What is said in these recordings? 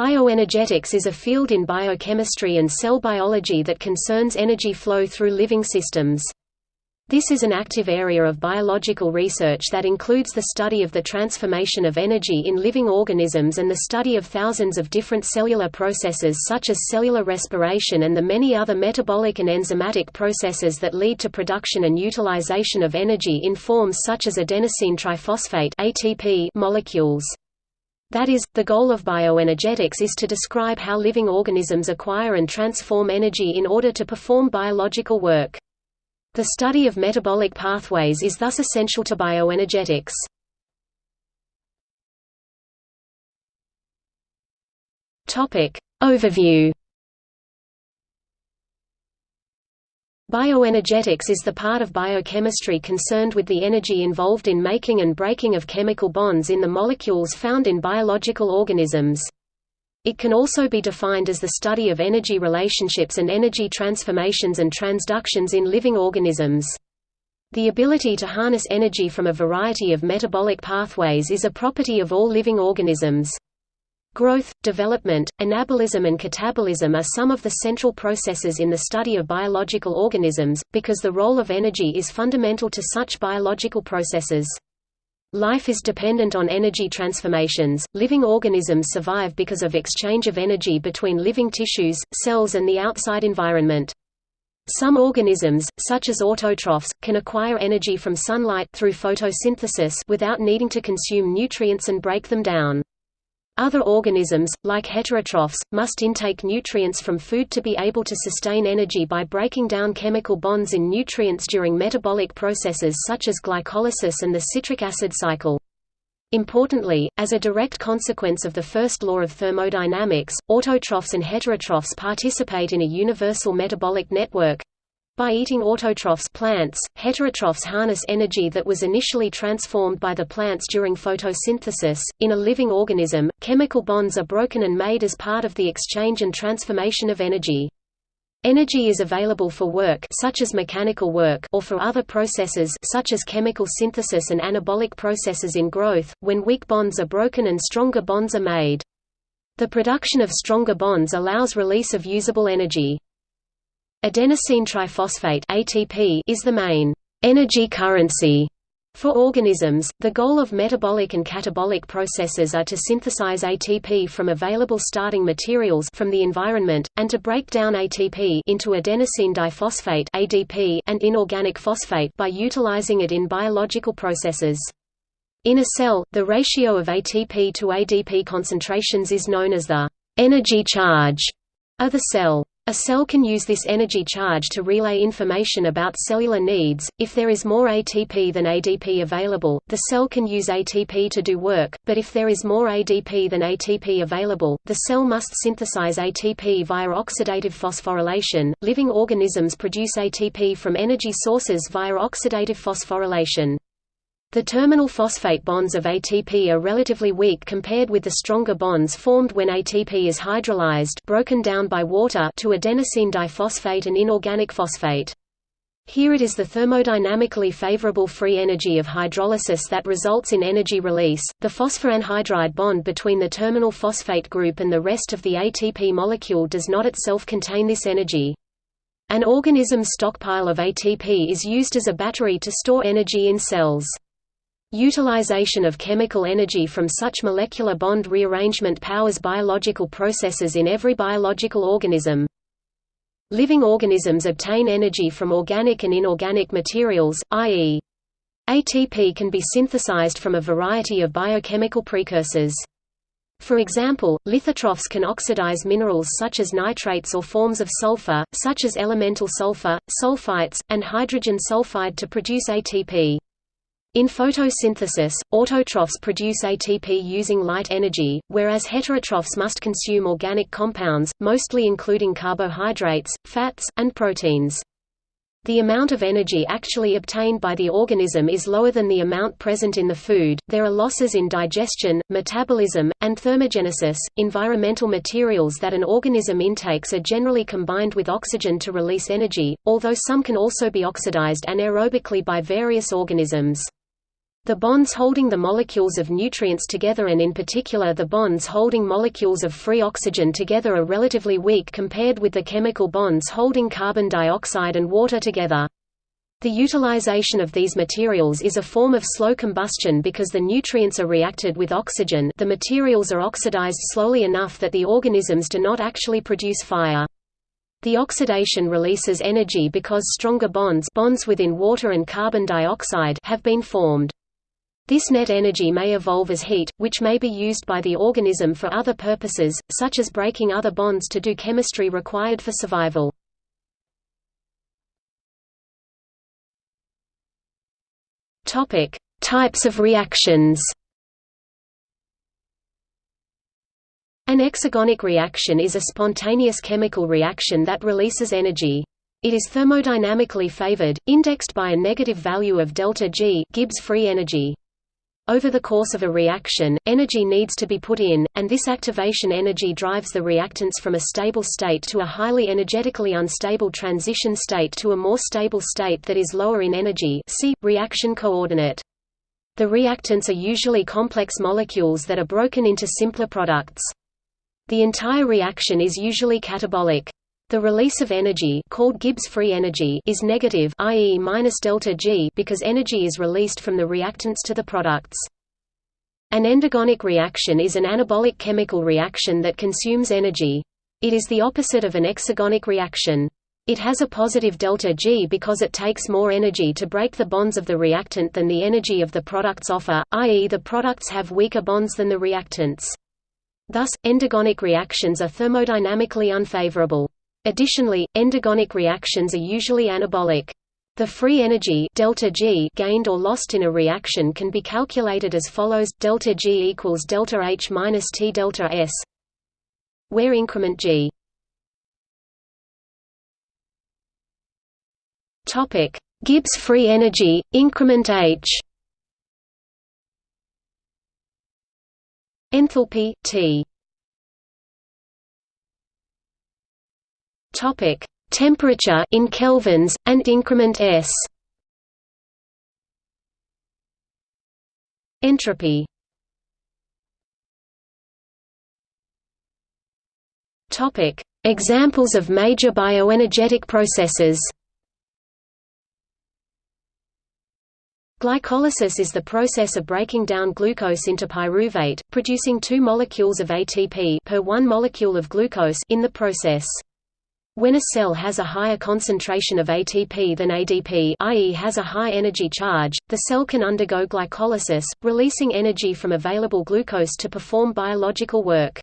Bioenergetics is a field in biochemistry and cell biology that concerns energy flow through living systems. This is an active area of biological research that includes the study of the transformation of energy in living organisms and the study of thousands of different cellular processes such as cellular respiration and the many other metabolic and enzymatic processes that lead to production and utilization of energy in forms such as adenosine triphosphate ATP molecules. That is, the goal of bioenergetics is to describe how living organisms acquire and transform energy in order to perform biological work. The study of metabolic pathways is thus essential to bioenergetics. Topic Overview Bioenergetics is the part of biochemistry concerned with the energy involved in making and breaking of chemical bonds in the molecules found in biological organisms. It can also be defined as the study of energy relationships and energy transformations and transductions in living organisms. The ability to harness energy from a variety of metabolic pathways is a property of all living organisms. Growth, development, anabolism and catabolism are some of the central processes in the study of biological organisms, because the role of energy is fundamental to such biological processes. Life is dependent on energy transformations. Living organisms survive because of exchange of energy between living tissues, cells and the outside environment. Some organisms, such as autotrophs, can acquire energy from sunlight through photosynthesis without needing to consume nutrients and break them down. Other organisms, like heterotrophs, must intake nutrients from food to be able to sustain energy by breaking down chemical bonds in nutrients during metabolic processes such as glycolysis and the citric acid cycle. Importantly, as a direct consequence of the first law of thermodynamics, autotrophs and heterotrophs participate in a universal metabolic network, by eating autotrophs plants, heterotrophs harness energy that was initially transformed by the plants during photosynthesis. In a living organism, chemical bonds are broken and made as part of the exchange and transformation of energy. Energy is available for work such as mechanical work or for other processes such as chemical synthesis and anabolic processes in growth, when weak bonds are broken and stronger bonds are made. The production of stronger bonds allows release of usable energy. Adenosine triphosphate (ATP) is the main energy currency for organisms. The goal of metabolic and catabolic processes are to synthesize ATP from available starting materials from the environment and to break down ATP into adenosine diphosphate (ADP) and inorganic phosphate by utilizing it in biological processes. In a cell, the ratio of ATP to ADP concentrations is known as the energy charge of the cell. A cell can use this energy charge to relay information about cellular needs. If there is more ATP than ADP available, the cell can use ATP to do work, but if there is more ADP than ATP available, the cell must synthesize ATP via oxidative phosphorylation. Living organisms produce ATP from energy sources via oxidative phosphorylation. The terminal phosphate bonds of ATP are relatively weak compared with the stronger bonds formed when ATP is hydrolyzed broken down by water to adenosine diphosphate and inorganic phosphate. Here it is the thermodynamically favorable free energy of hydrolysis that results in energy release. The phosphoanhydride bond between the terminal phosphate group and the rest of the ATP molecule does not itself contain this energy. An organism's stockpile of ATP is used as a battery to store energy in cells. Utilization of chemical energy from such molecular bond rearrangement powers biological processes in every biological organism. Living organisms obtain energy from organic and inorganic materials, i.e. ATP can be synthesized from a variety of biochemical precursors. For example, lithotrophs can oxidize minerals such as nitrates or forms of sulfur, such as elemental sulfur, sulfites, and hydrogen sulfide to produce ATP. In photosynthesis, autotrophs produce ATP using light energy, whereas heterotrophs must consume organic compounds, mostly including carbohydrates, fats, and proteins. The amount of energy actually obtained by the organism is lower than the amount present in the food. There are losses in digestion, metabolism, and thermogenesis. Environmental materials that an organism intakes are generally combined with oxygen to release energy, although some can also be oxidized anaerobically by various organisms. The bonds holding the molecules of nutrients together and in particular the bonds holding molecules of free oxygen together are relatively weak compared with the chemical bonds holding carbon dioxide and water together. The utilization of these materials is a form of slow combustion because the nutrients are reacted with oxygen the materials are oxidized slowly enough that the organisms do not actually produce fire. The oxidation releases energy because stronger bonds bonds within water and carbon dioxide have been formed. This net energy may evolve as heat, which may be used by the organism for other purposes, such as breaking other bonds to do chemistry required for survival. Topic: Types of reactions. An exergonic reaction is a spontaneous chemical reaction that releases energy. It is thermodynamically favored, indexed by a negative value of delta G Gibbs free energy. Over the course of a reaction, energy needs to be put in, and this activation energy drives the reactants from a stable state to a highly energetically unstable transition state to a more stable state that is lower in energy see, reaction coordinate. The reactants are usually complex molecules that are broken into simpler products. The entire reaction is usually catabolic. The release of energy called Gibbs free energy is negative i.e. minus delta G because energy is released from the reactants to the products. An endergonic reaction is an anabolic chemical reaction that consumes energy. It is the opposite of an exergonic reaction. It has a positive delta G because it takes more energy to break the bonds of the reactant than the energy of the products offer, i.e. the products have weaker bonds than the reactants. Thus, endergonic reactions are thermodynamically unfavorable. Additionally, endergonic reactions are usually anabolic. The free energy delta G gained or lost in a reaction can be calculated as follows: delta G equals delta H minus T delta S, where increment G. Topic: Gibbs free energy increment H. Enthalpy T. Topic: Temperature in kelvins and increment S. Entropy. Topic: Examples of major bioenergetic processes. Glycolysis is the process of breaking down glucose into pyruvate, producing two molecules of ATP per one molecule of glucose in the process. When a cell has a higher concentration of ATP than ADP i.e. has a high energy charge, the cell can undergo glycolysis, releasing energy from available glucose to perform biological work.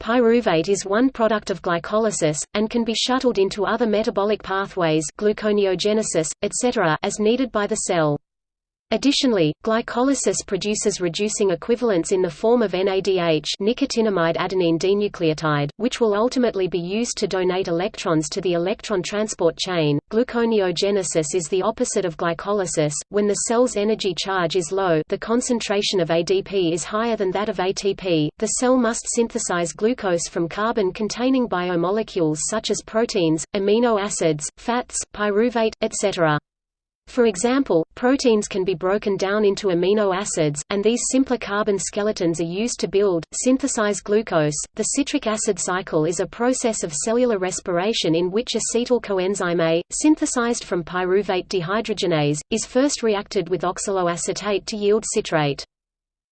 Pyruvate is one product of glycolysis, and can be shuttled into other metabolic pathways gluconeogenesis, etc. as needed by the cell. Additionally, glycolysis produces reducing equivalents in the form of NADH nicotinamide adenine dinucleotide, which will ultimately be used to donate electrons to the electron transport chain. Gluconeogenesis is the opposite of glycolysis. When the cell's energy charge is low, the concentration of ADP is higher than that of ATP. The cell must synthesize glucose from carbon-containing biomolecules such as proteins, amino acids, fats, pyruvate, etc. For example, proteins can be broken down into amino acids, and these simpler carbon skeletons are used to build, synthesize glucose. The citric acid cycle is a process of cellular respiration in which acetyl coenzyme A, synthesized from pyruvate dehydrogenase, is first reacted with oxaloacetate to yield citrate.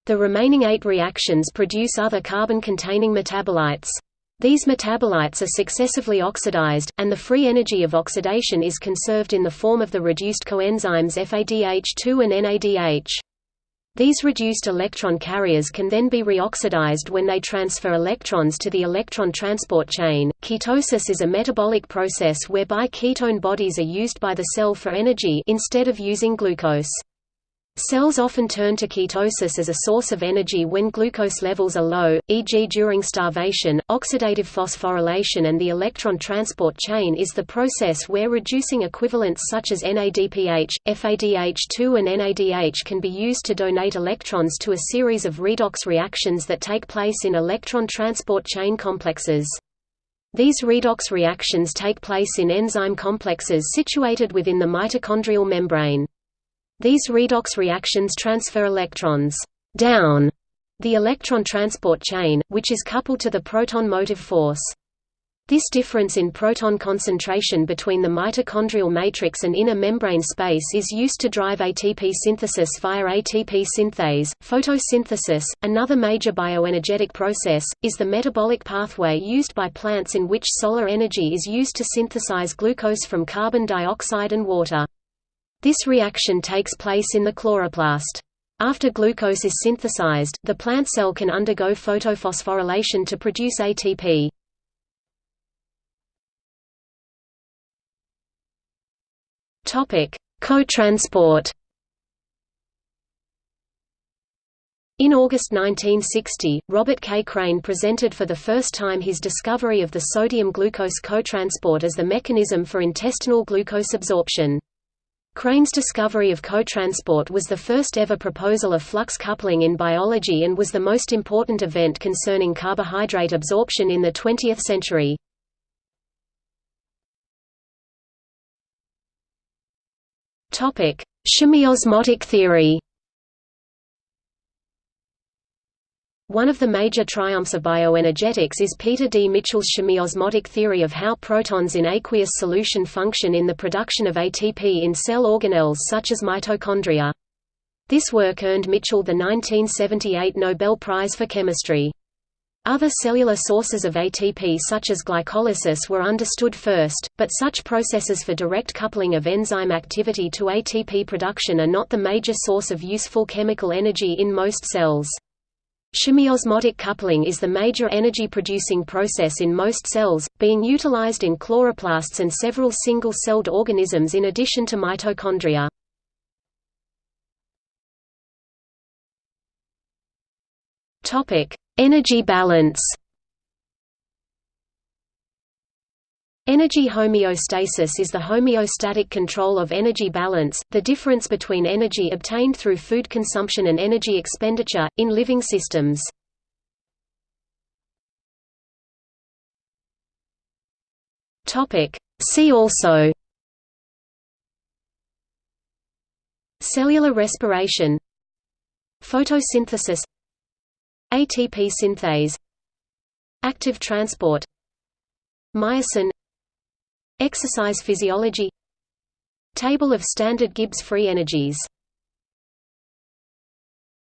The remaining eight reactions produce other carbon-containing metabolites. These metabolites are successively oxidized, and the free energy of oxidation is conserved in the form of the reduced coenzymes FADH2 and NADH. These reduced electron carriers can then be reoxidized when they transfer electrons to the electron transport chain. Ketosis is a metabolic process whereby ketone bodies are used by the cell for energy instead of using glucose. Cells often turn to ketosis as a source of energy when glucose levels are low, e.g. during starvation. Oxidative phosphorylation and the electron transport chain is the process where reducing equivalents such as NADPH, FADH2 and NADH can be used to donate electrons to a series of redox reactions that take place in electron transport chain complexes. These redox reactions take place in enzyme complexes situated within the mitochondrial membrane. These redox reactions transfer electrons down the electron transport chain, which is coupled to the proton motive force. This difference in proton concentration between the mitochondrial matrix and inner membrane space is used to drive ATP synthesis via ATP synthase. Photosynthesis, another major bioenergetic process, is the metabolic pathway used by plants in which solar energy is used to synthesize glucose from carbon dioxide and water. This reaction takes place in the chloroplast. After glucose is synthesized, the plant cell can undergo photophosphorylation to produce ATP. Co-transport. In August 1960, Robert K. Crane presented for the first time his discovery of the sodium-glucose cotransport as the mechanism for intestinal glucose absorption. Crane's discovery of cotransport was the first ever proposal of flux coupling in biology and was the most important event concerning carbohydrate absorption in the 20th century. Topic: Chemiosmotic theory. One of the major triumphs of bioenergetics is Peter D. Mitchell's chemiosmotic theory of how protons in aqueous solution function in the production of ATP in cell organelles such as mitochondria. This work earned Mitchell the 1978 Nobel Prize for Chemistry. Other cellular sources of ATP such as glycolysis were understood first, but such processes for direct coupling of enzyme activity to ATP production are not the major source of useful chemical energy in most cells. Chemiosmotic coupling is the major energy-producing process in most cells, being utilized in chloroplasts and several single-celled organisms in addition to mitochondria. Energy balance Energy homeostasis is the homeostatic control of energy balance, the difference between energy obtained through food consumption and energy expenditure, in living systems. See also Cellular respiration Photosynthesis ATP synthase Active transport Myosin Exercise physiology. Table of standard Gibbs free energies